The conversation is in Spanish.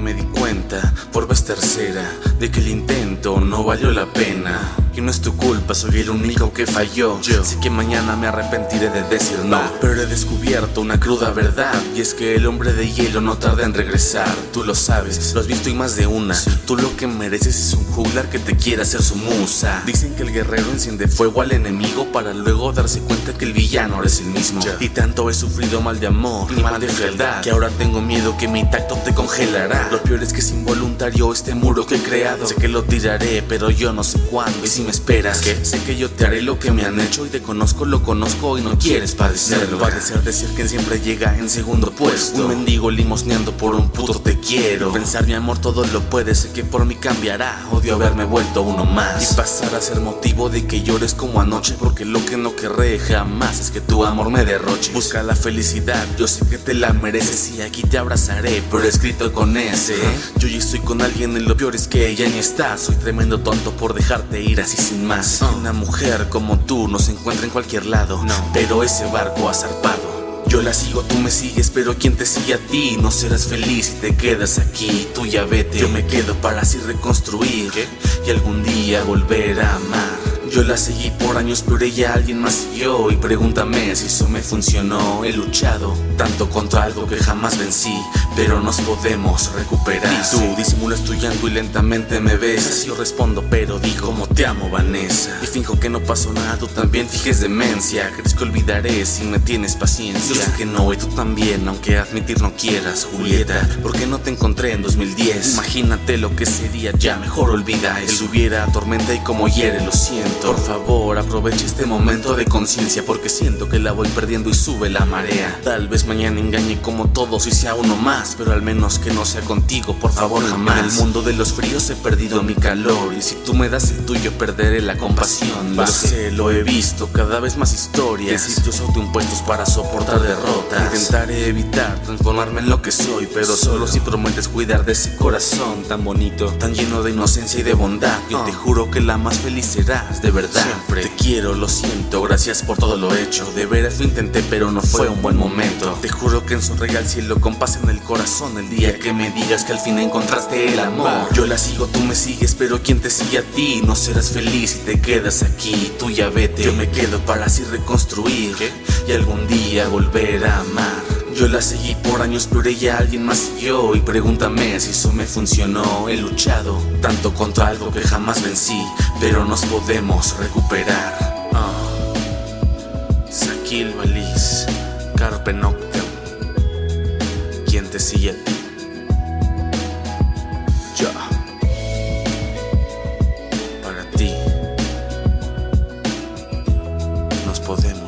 me di cuenta, por vez tercera, de que el intento no valió la pena. Y no es tu culpa, soy el único que falló. Yo sé que mañana me arrepentiré de decir no. Pero he descubierto una cruda verdad. Y es que el hombre de hielo no tarda en regresar. Tú lo sabes, lo has visto y más de una. Tú lo que mereces es un juglar que te quiera hacer su musa. Dicen que el guerrero enciende fuego al enemigo para luego darse cuenta que el villano eres el mismo. Y tanto he sufrido mal de amor y mal de fealdad que ahora tengo miedo que mi tacto te congelará. Lo peor es que es involuntario este muro que he creado. Sé que lo tiraré, pero yo no sé cuándo. Y si me esperas, que sé que yo te haré lo que me han hecho y te conozco, lo conozco y no quieres padecerlo. Padecer decir que siempre llega en segundo puesto. Un mendigo limosneando por un puto te quiero. Pensar mi amor todo lo puede, sé que por mí cambiará. Odio haberme vuelto uno más y pasar a ser motivo de que llores como anoche. Porque lo que no querré jamás es que tu amor me derroche. Busca la felicidad, yo sé que te la mereces y aquí te abrazaré, pero escrito con ese. Yo ya estoy con alguien y lo peor es que ella ni está. Soy tremendo tonto por dejarte ir así sin más. Una mujer como tú no se encuentra en cualquier lado, pero ese barco ha zarpado. Yo la sigo, tú me sigues, pero quien te sigue a ti No serás feliz si te quedas aquí. Tú ya vete, yo me quedo para así reconstruir Y algún día volver a amar yo la seguí por años, pero ella alguien más siguió. Y pregúntame si eso me funcionó. He luchado tanto contra algo que jamás vencí Pero nos podemos recuperar. Y tú disimulas tu llanto y lentamente me besas Yo respondo, pero digo como te amo, Vanessa. Y finjo que no pasó nada, tú también fijes demencia. ¿Crees que olvidaré si me tienes paciencia? Yo sé que no, y tú también, aunque admitir no quieras Julieta, ¿por qué no te encontré en 2010? Imagínate lo que sería, ya mejor olvida eso. Él hubiera tormenta y como hiere, lo siento por favor, aproveche este momento de conciencia porque siento que la voy perdiendo y sube la marea. Tal vez mañana engañe como todos y sea uno más, pero al menos que no sea contigo, por favor, jamás. En el mundo de los fríos he perdido mi calor y si tú me das el tuyo perderé la compasión. Lo sé, lo he visto, cada vez más historias, sitios autoimpuestos para soportar derrotas. Intentaré evitar transformarme en lo que soy, pero solo si prometes cuidar de ese corazón tan bonito, tan lleno de inocencia y de bondad. Yo te juro que la más feliz serás de verdad Siempre. Te quiero, lo siento, gracias por todo lo hecho. De veras lo intenté pero no fue un buen momento. Te juro que en sonreí al cielo con paz en el corazón El día que me digas que al fin encontraste el amor. Yo la sigo, tú me sigues, pero quien te sigue a ti No serás feliz si te quedas aquí. Tú ya vete, yo me quedo para así reconstruir Y algún día volver a amar yo la seguí por años pero ella alguien más siguió. Y pregúntame si eso me funcionó. He luchado tanto contra algo que jamás vencí Pero nos podemos recuperar. Ah, uh. Saquil Valis, Carpe Noctem. Quien te sigue a ti Yo Para ti. Nos podemos